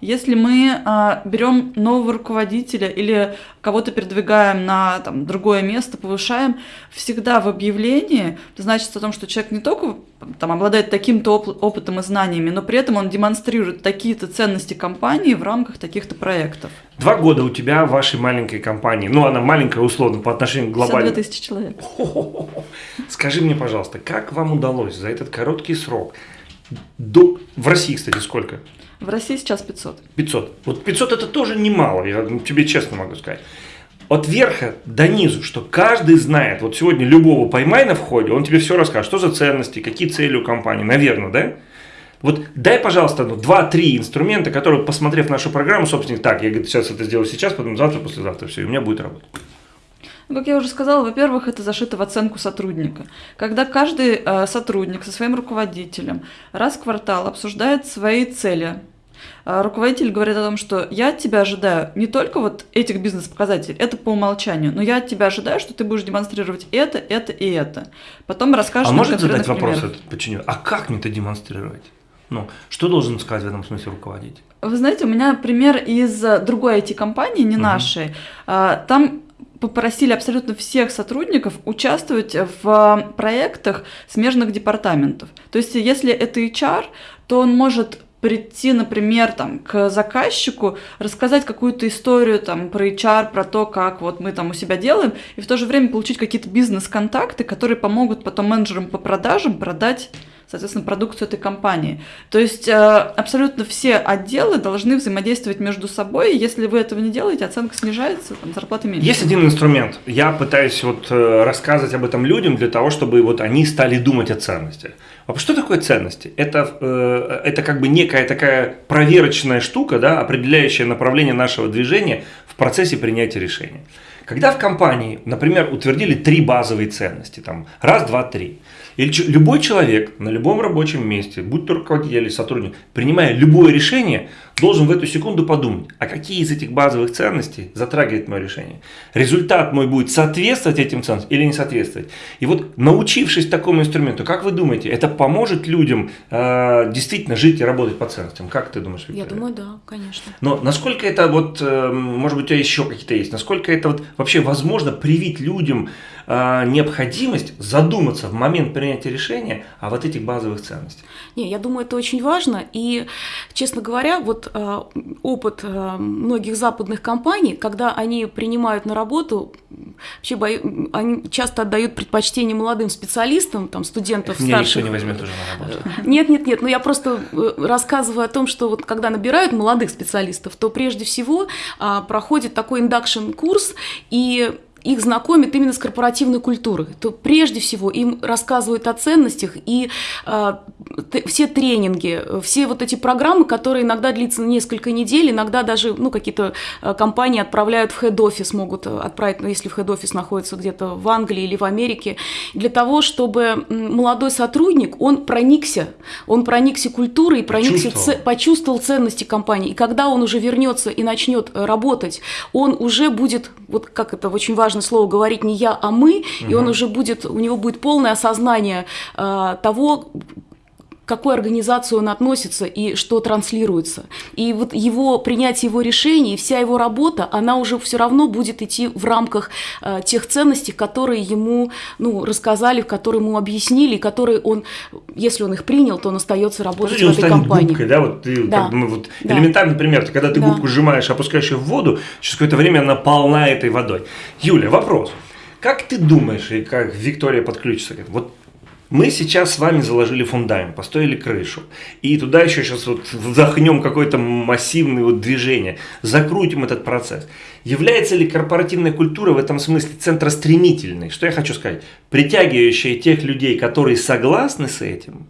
Если мы а, берем нового руководителя или кого-то передвигаем на там, другое место, повышаем, всегда в объявлении это значит о том, что человек не только там, обладает таким-то оп- опытом и знаниями, но при этом он демонстрирует такие-то ценности компании в рамках таких-то проектов. Два года у тебя в вашей маленькой компании, ну она маленькая условно по отношению к глобальной. 52 тысячи человек. Скажи мне, пожалуйста, как вам удалось за этот короткий срок, до... в России, кстати, сколько? В России сейчас 500. 500. Вот 500 это тоже немало, я тебе честно могу сказать. От верха до низу, что каждый знает, вот сегодня любого поймай на входе, он тебе все расскажет, что за ценности, какие цели у компании, наверное, да? Вот дай, пожалуйста, ну, 2-3 инструмента, которые, посмотрев нашу программу, собственно, так, я говорю, сейчас это сделаю сейчас, потом завтра, послезавтра, все, и у меня будет работа. Ну, как я уже сказала, во-первых, это зашито в оценку сотрудника. Когда каждый э, сотрудник со своим руководителем раз в квартал обсуждает свои цели, э, руководитель говорит о том, что я от тебя ожидаю не только вот этих бизнес-показателей, это по умолчанию, но я от тебя ожидаю, что ты будешь демонстрировать это, это и это. Потом расскажешь А может задать вопрос этот подчиненный? А как мне это демонстрировать? Ну, что должен сказать в этом смысле руководитель? Вы знаете, у меня пример из другой IT-компании, не uh-huh. нашей. А, там попросили абсолютно всех сотрудников участвовать в проектах смежных департаментов. То есть, если это HR, то он может прийти, например, там, к заказчику, рассказать какую-то историю там, про HR, про то, как вот мы там у себя делаем, и в то же время получить какие-то бизнес-контакты, которые помогут потом менеджерам по продажам продать соответственно, продукцию этой компании. То есть э, абсолютно все отделы должны взаимодействовать между собой. Если вы этого не делаете, оценка снижается, там, зарплаты меньше. Есть один инструмент. Я пытаюсь вот э, рассказывать об этом людям для того, чтобы вот они стали думать о ценностях. А что такое ценности? Это, э, это как бы некая такая проверочная штука, да, определяющая направление нашего движения в процессе принятия решения. Когда в компании, например, утвердили три базовые ценности, там, раз, два, три, или любой человек на любом рабочем месте, будь то руководитель или сотрудник, принимая любое решение, должен в эту секунду подумать, а какие из этих базовых ценностей затрагивает мое решение. Результат мой будет соответствовать этим ценностям или не соответствовать. И вот научившись такому инструменту, как вы думаете, это поможет людям э, действительно жить и работать по ценностям? Как ты думаешь, Виктория? Я думаю, да, конечно. Но насколько это вот, э, может быть, у тебя еще какие-то есть, насколько это вот вообще возможно привить людям э, необходимость задуматься в момент принятия решения о вот этих базовых ценностях? Не, я думаю, это очень важно. И, честно говоря, вот э, опыт э, многих западных компаний, когда они принимают на работу, вообще бо... они часто отдают предпочтение молодым специалистам, там, студентов Меня старших. никто не возьмет уже на работу. Нет, нет, нет. Но я просто э, рассказываю о том, что вот когда набирают молодых специалистов, то прежде всего а, проходит такой induction курс, и их знакомит именно с корпоративной культурой, то прежде всего им рассказывают о ценностях и э, все тренинги, все вот эти программы, которые иногда длятся несколько недель, иногда даже ну, какие-то э, компании отправляют в хед-офис, могут отправить, ну, если в хед-офис находится где-то в Англии или в Америке, для того, чтобы молодой сотрудник, он проникся, он проникся культурой, проникся, почувствовал. Ц, почувствовал ценности компании. И когда он уже вернется и начнет работать, он уже будет, вот как это очень важно, важно слово говорить не я, а мы, угу. и он уже будет, у него будет полное осознание э, того, к какой организации он относится и что транслируется. И вот его принятие его решений, вся его работа, она уже все равно будет идти в рамках э, тех ценностей, которые ему ну, рассказали, которые ему объяснили, которые он, если он их принял, то он остается работать Подожди, в этой компании. Губкой, да? Вот ты, да. Как, ну, вот да. Элементарный пример, когда ты да. губку сжимаешь, опускаешь ее в воду, через какое-то время она полна этой водой. Юля, вопрос. Как ты думаешь, и как Виктория подключится к этому? Вот мы сейчас с вами заложили фундамент, построили крышу. И туда еще сейчас вот вдохнем какое-то массивное вот движение, закрутим этот процесс. Является ли корпоративная культура в этом смысле центростремительной? Что я хочу сказать? Притягивающая тех людей, которые согласны с этим,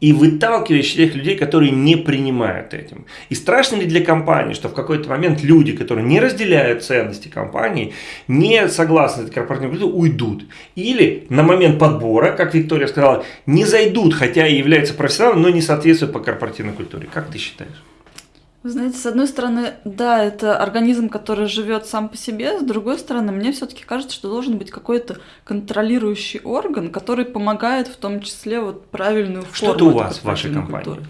и выталкиваешь тех людей, которые не принимают этим. И страшно ли для компании, что в какой-то момент люди, которые не разделяют ценности компании, не согласны с этой корпоративной культурой, уйдут. Или на момент подбора, как Виктория сказала, не зайдут, хотя и являются профессионалами, но не соответствуют по корпоративной культуре. Как ты считаешь? Вы знаете, с одной стороны, да, это организм, который живет сам по себе, с другой стороны, мне все-таки кажется, что должен быть какой-то контролирующий орган, который помогает в том числе вот правильную форму. Что-то у вас в вашей компании? Культуры.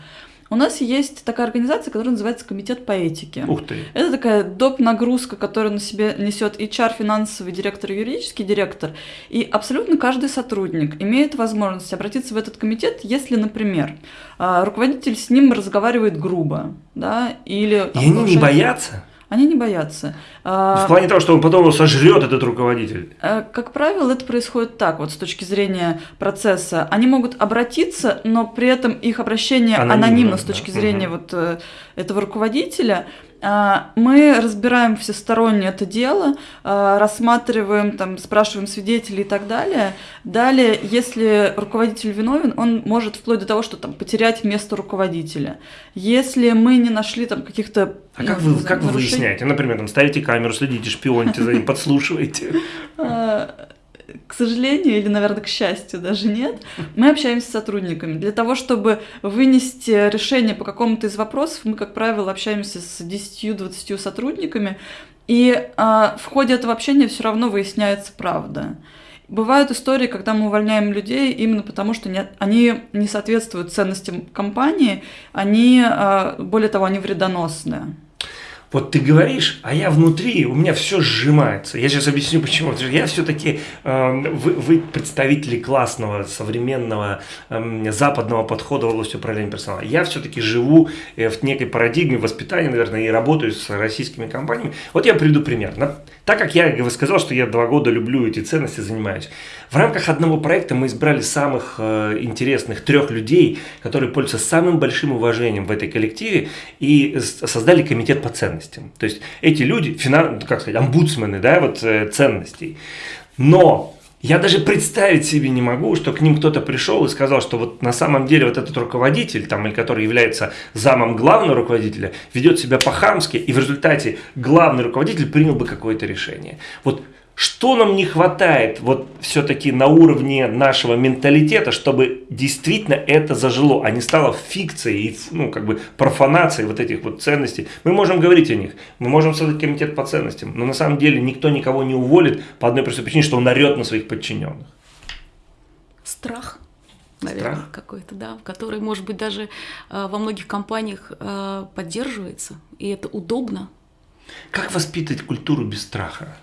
У нас есть такая организация, которая называется Комитет по этике. Ух ты. Это такая доп. нагрузка, которую на себе несет HR, финансовый директор, юридический директор. И абсолютно каждый сотрудник имеет возможность обратиться в этот комитет, если, например, а, руководитель с ним разговаривает грубо, да, или... И они не боятся? Они не боятся. В плане того, что он потом его сожрет, этот руководитель. Э, как правило, это происходит так, вот с точки зрения процесса. Они могут обратиться, но при этом их обращение анонимно, анонимно с точки да. зрения угу. вот э, этого руководителя. А, мы разбираем всесторонне это дело, а, рассматриваем, там, спрашиваем свидетелей и так далее. Далее, если руководитель виновен, он может вплоть до того, что там, потерять место руководителя. Если мы не нашли там каких-то а как вы, как вы выясняете? Например, там ставите камеру, следите, шпионите за ним, подслушиваете? А, к сожалению, или, наверное, к счастью, даже нет, мы общаемся с сотрудниками. Для того, чтобы вынести решение по какому-то из вопросов, мы, как правило, общаемся с 10-20 сотрудниками, и э, в ходе этого общения все равно выясняется правда. Бывают истории, когда мы увольняем людей именно потому, что не, они не соответствуют ценностям компании, они, э, более того, они вредоносные. Вот ты говоришь, а я внутри, у меня все сжимается. Я сейчас объясню почему. Я все-таки, э, вы, вы представители классного, современного, э, западного подхода в области управления персоналом. Я все-таки живу э, в некой парадигме воспитания, наверное, и работаю с российскими компаниями. Вот я приведу пример. Так как я сказал, что я два года люблю эти ценности, занимаюсь. В рамках одного проекта мы избрали самых э, интересных трех людей, которые пользуются самым большим уважением в этой коллективе и создали комитет по ценностям. То есть эти люди, финан, как сказать, омбудсмены, да, вот э, ценностей. Но я даже представить себе не могу, что к ним кто-то пришел и сказал, что вот на самом деле вот этот руководитель, там, или который является замом главного руководителя, ведет себя по-хамски, и в результате главный руководитель принял бы какое-то решение. Вот что нам не хватает вот все-таки на уровне нашего менталитета, чтобы действительно это зажило, а не стало фикцией, ну, как бы профанацией вот этих вот ценностей. Мы можем говорить о них, мы можем создать комитет по ценностям, но на самом деле никто никого не уволит по одной простой причине, что он орет на своих подчиненных. Страх наверное, какой-то, да, который, может быть, даже э, во многих компаниях э, поддерживается, и это удобно. Как воспитывать культуру без страха?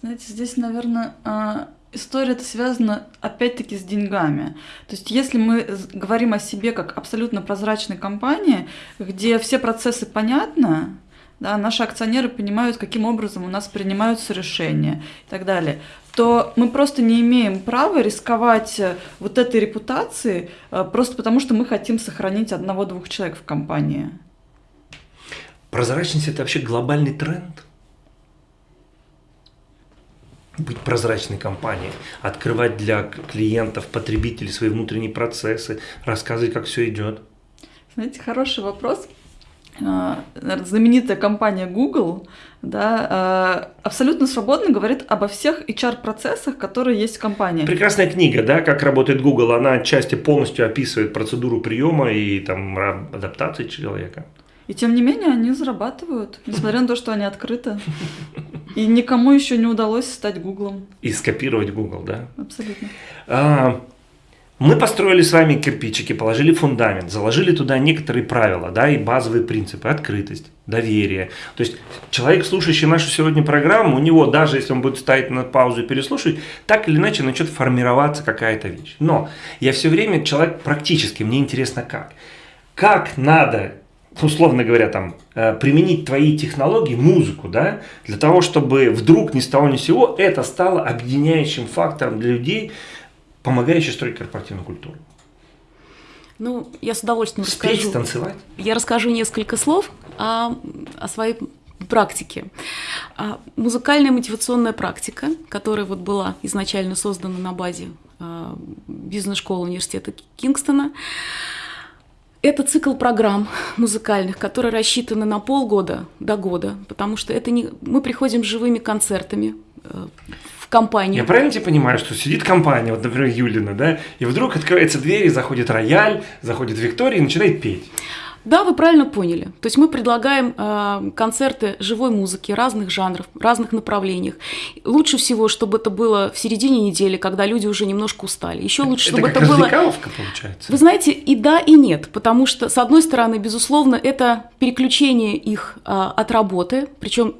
Знаете, здесь, наверное, а, история это связана опять-таки с деньгами. То есть если мы говорим о себе как абсолютно прозрачной компании, где все процессы понятны, да, наши акционеры понимают, каким образом у нас принимаются решения и так далее, то мы просто не имеем права рисковать э, вот этой репутацией э, просто потому, что мы хотим сохранить одного-двух человек в компании. Прозрачность – это вообще глобальный тренд? Быть прозрачной компанией, открывать для клиентов, потребителей свои внутренние процессы, рассказывать, как все идет? Знаете, хороший вопрос. А, знаменитая компания Google да, а, абсолютно свободно говорит обо всех HR-процессах, которые есть в компании. Прекрасная книга, да, как работает Google. Она отчасти полностью описывает процедуру приема и там адаптации человека. И тем не менее они зарабатывают, несмотря на то, что они открыты. И никому еще не удалось стать Гуглом. И скопировать Google, да? Абсолютно. А, мы построили с вами кирпичики, положили фундамент, заложили туда некоторые правила, да, и базовые принципы, открытость, доверие. То есть человек, слушающий нашу сегодня программу, у него, даже если он будет ставить на паузу и переслушивать, так или иначе начнет формироваться какая-то вещь. Но я все время человек практически, мне интересно как. Как надо условно говоря, там, э, применить твои технологии, музыку, да, для того, чтобы вдруг ни с того ни с сего это стало объединяющим фактором для людей, помогающим строить корпоративную культуру. Ну, я с удовольствием Спеть, расскажу. танцевать. Я расскажу несколько слов о, о своей практике. А, музыкальная мотивационная практика, которая вот была изначально создана на базе а, бизнес-школы университета Кингстона, это цикл программ музыкальных, которые рассчитаны на полгода до года, потому что это не... мы приходим с живыми концертами э, в компанию. Я правильно тебе понимаю, что сидит компания, вот, например, Юлина, да, и вдруг открывается дверь, и заходит рояль, заходит Виктория и начинает петь. Да, вы правильно поняли. То есть мы предлагаем э, концерты живой музыки разных жанров, разных направлениях. Лучше всего, чтобы это было в середине недели, когда люди уже немножко устали. Еще лучше, это чтобы как это было. получается. Вы знаете, и да, и нет, потому что с одной стороны, безусловно, это переключение их э, от работы, причем.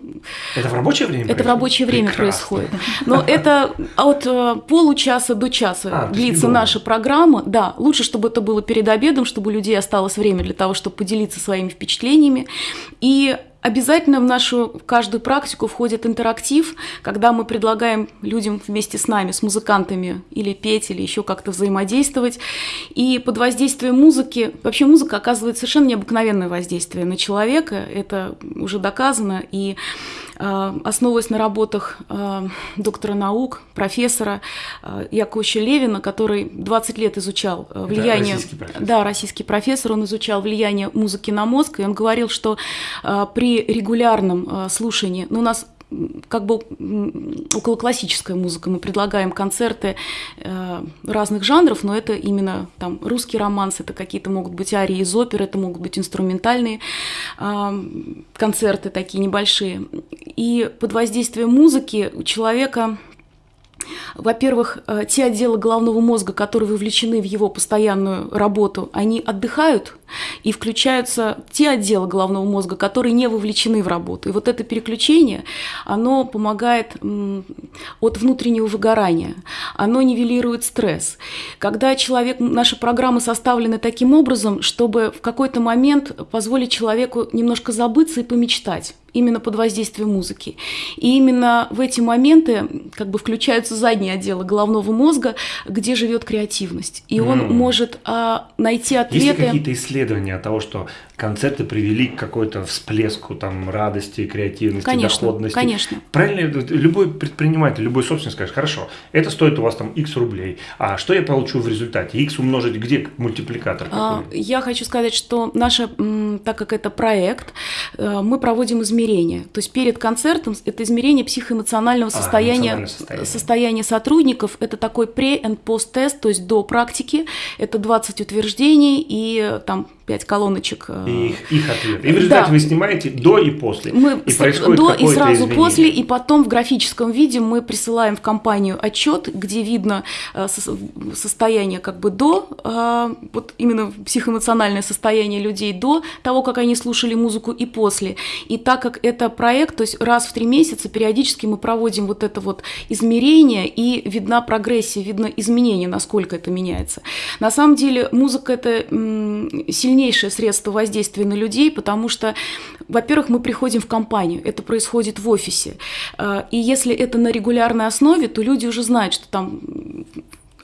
Это в рабочее время. Это в рабочее время Прекрасно. происходит. Но это от э, получаса до часа а, длится наша программа. Да, лучше, чтобы это было перед обедом, чтобы у людей осталось время для того, чтобы поделиться своими впечатлениями. И Обязательно в нашу в каждую практику входит интерактив, когда мы предлагаем людям вместе с нами, с музыкантами, или петь, или еще как-то взаимодействовать. И под воздействием музыки, вообще музыка оказывает совершенно необыкновенное воздействие на человека, это уже доказано, и основываясь на работах э, доктора наук, профессора э, Яковлевича Левина, который 20 лет изучал влияние... российский профессор. Да, российский профессор, он изучал влияние музыки на мозг, и он говорил, что при регулярном э, слушании, ну, у нас как бы около классическая музыка. Мы предлагаем концерты э, разных жанров, но это именно там русский романс, это какие-то могут быть арии из оперы, это могут быть инструментальные э, концерты такие небольшие. И под воздействием музыки у человека во-первых, э, те отделы головного мозга, которые вовлечены в его постоянную работу, они отдыхают, и включаются те отделы головного мозга, которые не вовлечены в работу. И вот это переключение, оно помогает от внутреннего выгорания, оно нивелирует стресс. Когда человек, наши программы составлены таким образом, чтобы в какой-то момент позволить человеку немножко забыться и помечтать именно под воздействием музыки. И именно в эти моменты как бы включаются задние отделы головного мозга, где живет креативность. И он mm. может а, найти ответы. Есть ли какие-то исследования того, что концерты привели к какой-то всплеску там радости, креативности, конечно, доходности? Конечно. Правильно, любой предприниматель, любой собственник скажет, хорошо, это стоит у вас там X рублей, а что я получу в результате? X умножить где мультипликатор? А, я хочу сказать, что наша, так как это проект, э, мы проводим измерения измерения. То есть перед концертом это измерение психоэмоционального состояния, а, состояние. состояния сотрудников. Это такой pre- and post-тест, то есть до практики. Это 20 утверждений и там пять колоночек. Э, и их, их ответ. И в результате да. вы снимаете до и после. Мы и происходит до и сразу изменение. после, и потом в графическом виде мы присылаем в компанию отчет, где видно э, состояние как бы до, э, вот именно психоэмоциональное состояние людей до того, как они слушали музыку и после. И так как это проект, то есть раз в три месяца периодически мы проводим вот это вот измерение, и видна прогрессия, видно изменение, насколько это меняется. На самом деле музыка это сильнее сильнейшее средство воздействия на людей, потому что, во-первых, мы приходим в компанию, это происходит в офисе. Э, и если это на регулярной основе, то люди уже знают, что там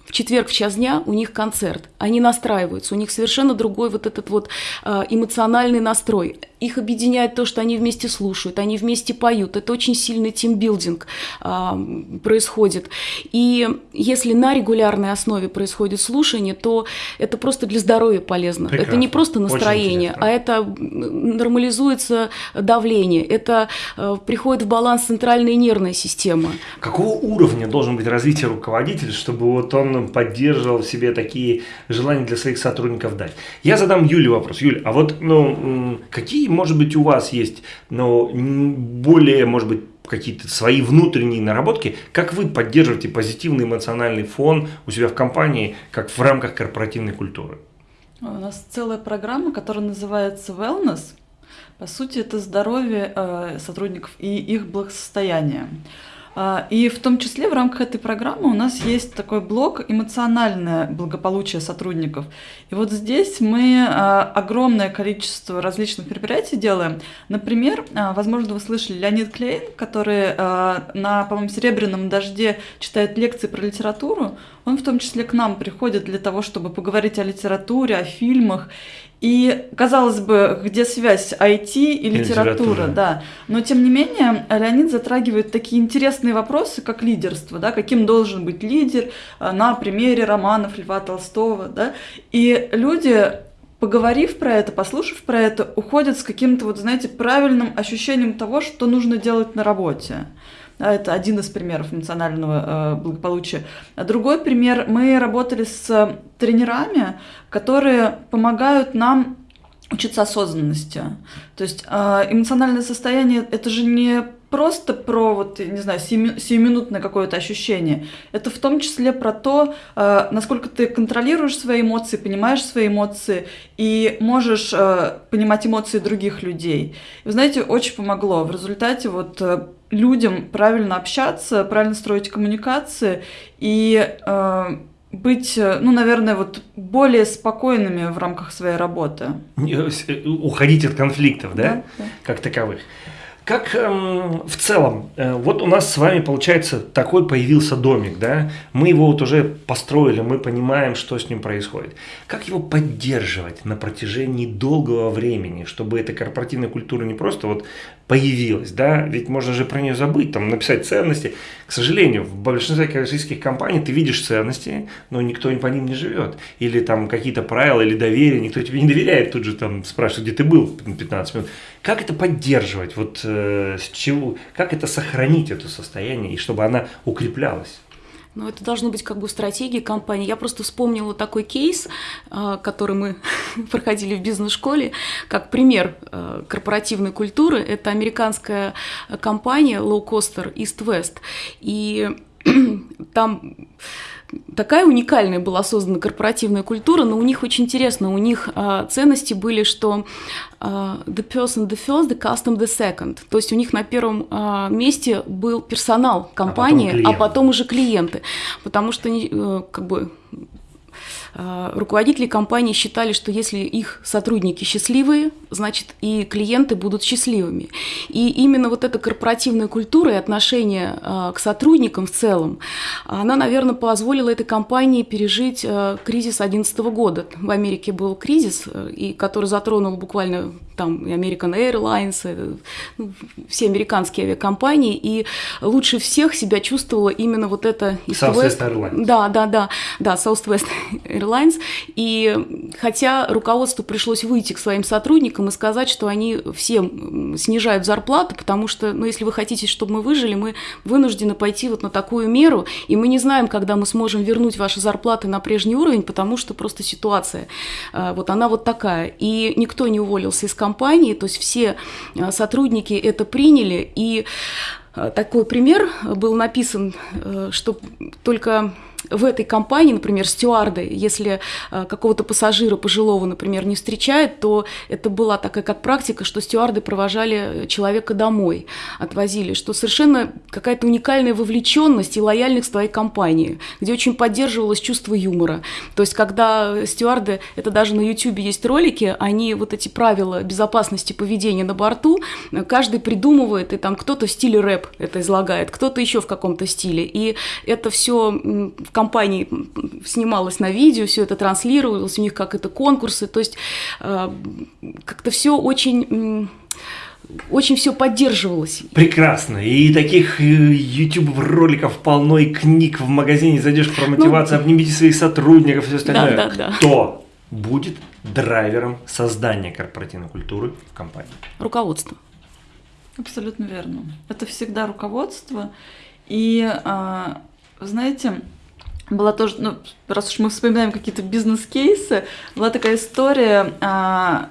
в четверг в час дня у них концерт, они настраиваются, у них совершенно другой вот этот вот э, эмоциональный настрой. Их объединяет то, что они вместе слушают, они вместе поют. Это очень сильный тимбилдинг а, происходит. И если на регулярной основе происходит слушание, то это просто для здоровья полезно. Прекрасно. Это не просто настроение, а это нормализуется давление, это а, приходит в баланс центральная нервная система. Какого уровня должен быть развитие руководителя, чтобы вот он поддерживал в себе такие желания для своих сотрудников дать? Я задам Юле вопрос. Юля, а вот ну, какие может быть, у вас есть но более, может быть, какие-то свои внутренние наработки, как вы поддерживаете позитивный эмоциональный фон у себя в компании, как в рамках корпоративной культуры? У нас целая программа, которая называется Wellness. По сути, это здоровье э, сотрудников и их благосостояние. А, и в том числе в рамках этой программы у нас есть такой блок «Эмоциональное благополучие сотрудников». И вот здесь мы а, огромное количество различных мероприятий делаем. Например, а, возможно, вы слышали Леонид Клейн, который на, по-моему, «Серебряном дожде» читает лекции про литературу. Он в том числе к нам приходит для того, чтобы поговорить о литературе, о фильмах. И, казалось бы, где связь IT и литература, литература, да. Но, тем не менее, Леонид затрагивает такие интересные вопросы, как лидерство, да, каким должен быть лидер а, на примере романов Льва Толстого, да. И люди поговорив про это, послушав про это, уходят с каким-то, вот, знаете, правильным ощущением того, что нужно делать на работе. Это один из примеров эмоционального э, благополучия. А другой пример, мы работали с тренерами, которые помогают нам учиться осознанности. То есть э, эмоциональное состояние это же не просто про вот, не знаю, сиюминутное какое-то ощущение. Это в том числе про то, э, насколько ты контролируешь свои эмоции, понимаешь свои эмоции и можешь э, понимать эмоции других людей. Вы знаете, очень помогло. В результате вот э, людям правильно общаться, правильно строить коммуникации и э, быть, э, ну, наверное, вот более спокойными в рамках своей работы. Э, уходить от конфликтов, да, да, да. как таковых. Как эм, в целом, э, вот у нас с вами получается такой появился домик, да, мы его вот уже построили, мы понимаем, что с ним происходит. Как его поддерживать на протяжении долгого времени, чтобы эта корпоративная культура не просто вот появилась, да, ведь можно же про нее забыть, там написать ценности. К сожалению, в большинстве российских компаний ты видишь ценности, но никто по ним не живет. Или там какие-то правила или доверие, никто тебе не доверяет, тут же там спрашивает, где ты был 15 минут. Как это поддерживать, вот э, с чего, как это сохранить это состояние, и чтобы она укреплялась? Ну, это должно быть как бы стратегией компании. Я просто вспомнила такой кейс, а, который мы проходили в бизнес-школе, как пример а, корпоративной культуры. Это американская компания low-coster East West. И там такая уникальная была создана корпоративная культура, но у них очень интересно, у них э, ценности были, что э, the person the first, the custom the second, то есть у них на первом э, месте был персонал компании, а потом, а потом уже клиенты, потому что э, как бы руководители компании считали, что если их сотрудники счастливые, значит и клиенты будут счастливыми. И именно вот эта корпоративная культура и отношение э, к сотрудникам в целом, она, наверное, позволила этой компании пережить кризис 2011 года. В Америке был кризис, и который затронул буквально там и American Airlines, ну, все американские авиакомпании, и лучше всех себя чувствовала именно вот эта Southwest Airlines. Да, да, да, да, Southwest Airlines. И хотя руководству пришлось выйти к своим сотрудникам и сказать, что они всем снижают зарплаты, потому что, ну, если вы хотите, чтобы мы выжили, мы вынуждены пойти вот на такую меру, и мы не знаем, когда мы сможем вернуть ваши зарплаты на прежний уровень, потому что просто ситуация, э, вот она вот такая. И никто не уволился из компании, то есть все э, сотрудники это приняли, и э, такой пример был написан, что только в этой компании, например, стюарды, если э, какого-то пассажира пожилого, например, не встречают, то это была такая как практика, что стюарды провожали человека домой, отвозили, что совершенно какая-то уникальная вовлеченность и лояльность твоей компании, где очень поддерживалось чувство юмора. То есть, когда стюарды, это даже на YouTube есть ролики, они вот эти правила безопасности поведения на борту, каждый придумывает, и там кто-то в стиле рэп это излагает, кто-то еще в каком-то стиле. И это все компании снималось на видео, все это транслировалось, у них как это конкурсы, то есть э, как-то все очень очень все поддерживалось. Прекрасно. И таких э, YouTube роликов полно, и книг в магазине зайдешь про мотивацию, ну, обнимите своих сотрудников, все остальное. Да, да, да. Кто будет драйвером создания корпоративной культуры в компании? Руководство. Абсолютно верно. Это всегда руководство. И, а, знаете, была тоже, ну, раз уж мы вспоминаем какие-то бизнес-кейсы, была такая история, а,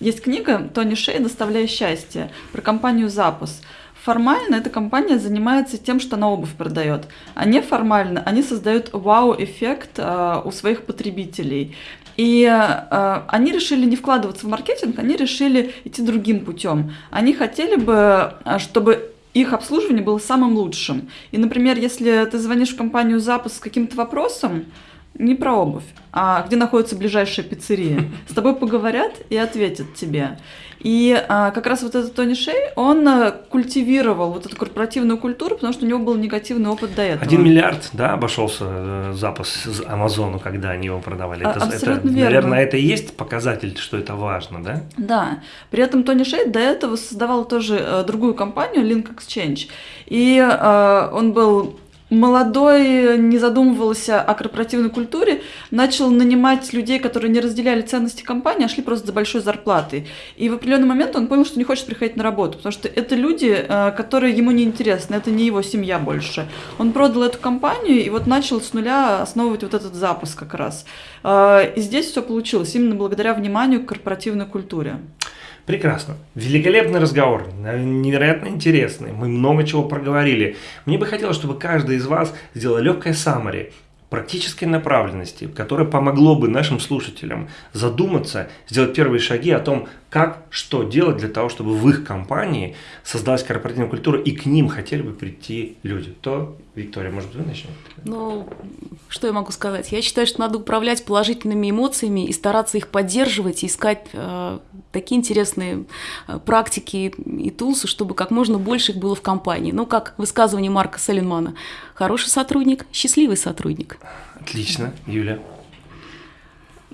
есть книга Тони Шей «Доставляя счастье» про компанию «Запус». Формально эта компания занимается тем, что она обувь продает, а неформально они создают вау-эффект а, у своих потребителей. И э, они решили не вкладываться в маркетинг, они решили идти другим путем. Они хотели бы, чтобы их обслуживание было самым лучшим. И, например, если ты звонишь в компанию запуск с каким-то вопросом, не про обувь, а где находится ближайшая пиццерия. С тобой поговорят и ответят тебе. И а, как раз вот этот Тони Шей, он а, культивировал вот эту корпоративную культуру, потому что у него был негативный опыт до этого. Один миллиард, да, обошелся э, запуск Амазону, когда они его продавали. А, это, абсолютно это, верно. Наверное, это и есть показатель, что это важно, да? Да. При этом Тони Шей до этого создавал тоже э, другую компанию, Link Exchange. И э, он был молодой не задумывался о корпоративной культуре, начал нанимать людей, которые не разделяли ценности компании, а шли просто за большой зарплатой. И в определенный момент он понял, что не хочет приходить на работу, потому что это люди, э, которые ему не интересны, это не его семья больше. Он продал эту компанию и вот начал с нуля основывать вот этот запуск как раз. Э, и здесь все получилось именно благодаря вниманию к корпоративной культуре. Прекрасно. Великолепный разговор, невероятно интересный. Мы много чего проговорили. Мне бы хотелось, чтобы каждый из вас сделал легкое саммари практической направленности, которое помогло бы нашим слушателям задуматься, сделать первые шаги о том, как, что делать для того, чтобы в их компании создалась корпоративная культура и к ним хотели бы прийти люди. То, Виктория, может быть, вы начнете? Ну, что я могу сказать? Я считаю, что надо управлять положительными эмоциями и стараться их поддерживать, и искать э, такие интересные э, практики и тулсы, чтобы как можно больше их было в компании. Ну, как высказывание Марка Селенмана. Хороший сотрудник, счастливый сотрудник. Отлично. Юля?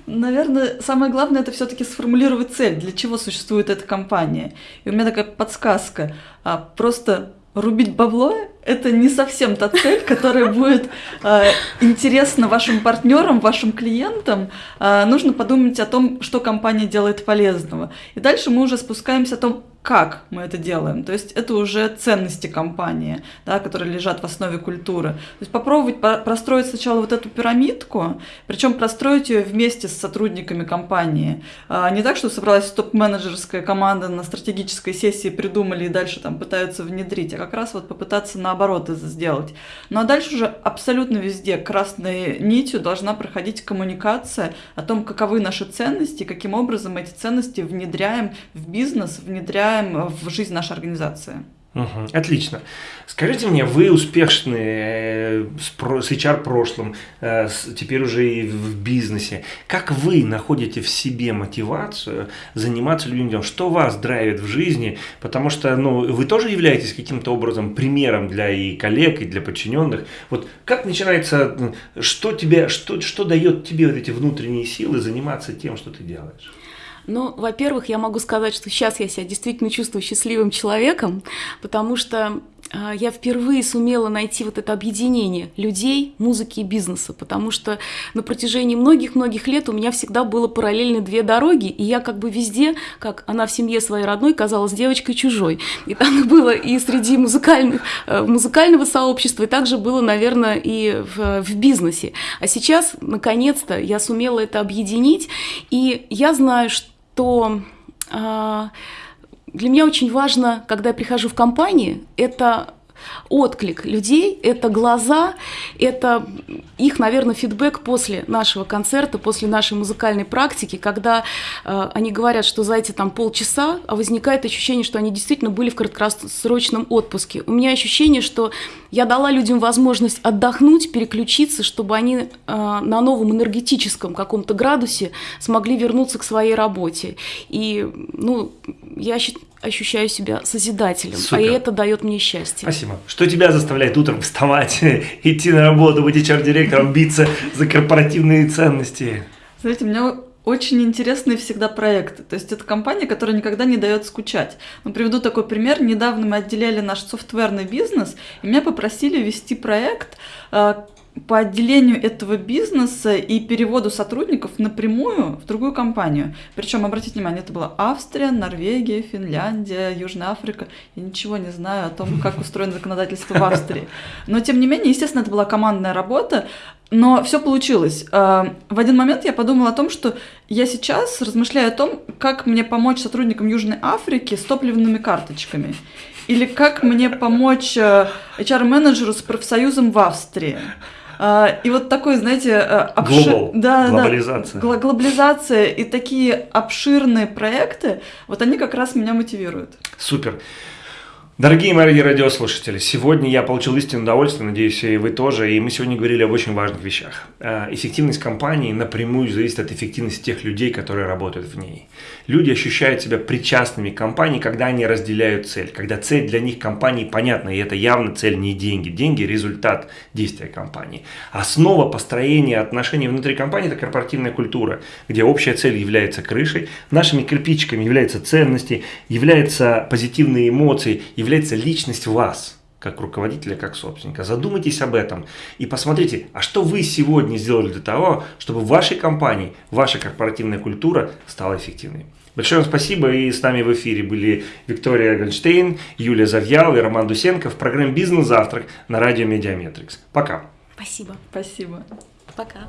Наверное, самое главное это все-таки сформулировать цель, для чего существует эта компания. И у меня такая подсказка. А, просто рубить бабло это не совсем та цель, которая будет э, интересна вашим партнерам, вашим клиентам. Э, нужно подумать о том, что компания делает полезного. И дальше мы уже спускаемся о том, как мы это делаем. То есть это уже ценности компании, да, которые лежат в основе культуры. То есть попробовать простроить сначала вот эту пирамидку, причем простроить ее вместе с сотрудниками компании. А не так, что собралась топ-менеджерская команда на стратегической сессии, придумали и дальше там пытаются внедрить, а как раз вот попытаться наоборот это сделать. Ну а дальше уже абсолютно везде красной нитью должна проходить коммуникация о том, каковы наши ценности, каким образом эти ценности внедряем в бизнес, внедряем в жизнь нашей организации. Угу, отлично. Скажите мне, вы успешны с, с HR прошлым, теперь уже и в бизнесе. Как вы находите в себе мотивацию заниматься людьми? Что вас драйвит в жизни? Потому что ну, вы тоже являетесь каким-то образом примером для и коллег, и для подчиненных. Вот как начинается, что, тебе, что, что дает тебе вот эти внутренние силы заниматься тем, что ты делаешь? Ну, во-первых, я могу сказать, что сейчас я себя действительно чувствую счастливым человеком, потому что э, я впервые сумела найти вот это объединение людей, музыки и бизнеса, потому что на протяжении многих-многих лет у меня всегда было параллельно две дороги, и я как бы везде, как она в семье своей родной, казалась девочкой чужой. И так было и среди музыкальных, э, музыкального сообщества, и также было, наверное, и в, в бизнесе. А сейчас, наконец-то, я сумела это объединить, и я знаю, что то э, для меня очень важно, когда я прихожу в компанию, это отклик людей, это глаза, это их, наверное, фидбэк после нашего концерта, после нашей музыкальной практики, когда э, они говорят, что за эти там полчаса а возникает ощущение, что они действительно были в краткосрочном отпуске. У меня ощущение, что я дала людям возможность отдохнуть, переключиться, чтобы они э, на новом энергетическом каком-то градусе смогли вернуться к своей работе. И, ну, я считаю, ощущаю себя созидателем, Супер. а это дает мне счастье. Спасибо. Что тебя заставляет утром вставать, идти на работу, быть HR-директором, биться за корпоративные ценности? Знаете, у меня очень интересные всегда проекты. То есть это компания, которая никогда не дает скучать. Ну, приведу такой пример. Недавно мы отделяли наш софтверный бизнес, и меня попросили вести проект, э, по отделению этого бизнеса и переводу сотрудников напрямую в другую компанию. Причем, обратите внимание, это была Австрия, Норвегия, Финляндия, Южная Африка. Я ничего не знаю о том, как устроено законодательство в Австрии. Но, тем не менее, естественно, это была командная работа, но все получилось. А, в один момент я подумала о том, что я сейчас размышляю о том, как мне помочь сотрудникам Южной Африки с топливными карточками. Или как мне помочь HR-менеджеру э, с профсоюзом в Австрии. А, и вот такой, знаете, э, обшир... да, глобализация. Да, глобализация и такие обширные проекты, вот они как раз меня мотивируют. Супер. Дорогие мои радиослушатели, сегодня я получил истинное удовольствие, надеюсь, и вы тоже, и мы сегодня говорили об очень важных вещах. Э, эффективность компании напрямую зависит от эффективности тех людей, которые работают в ней. Люди ощущают себя причастными к компании, когда они разделяют цель, когда цель для них компании понятна, и это явно цель не деньги. Деньги – результат действия компании. Основа построения отношений внутри компании – это корпоративная культура, где общая цель является крышей, нашими кирпичиками являются ценности, являются позитивные эмоции, является личность вас, как руководителя, как собственника. Задумайтесь об этом и посмотрите, а что вы сегодня сделали для того, чтобы в вашей компании, ваша корпоративная культура стала эффективной. Большое вам спасибо. И с нами в эфире были Виктория Гольштейн, Юлия Завьялова и Роман Дусенко в программе «Бизнес-завтрак» на радио Медиаметрикс. Пока. Спасибо. Спасибо. Пока.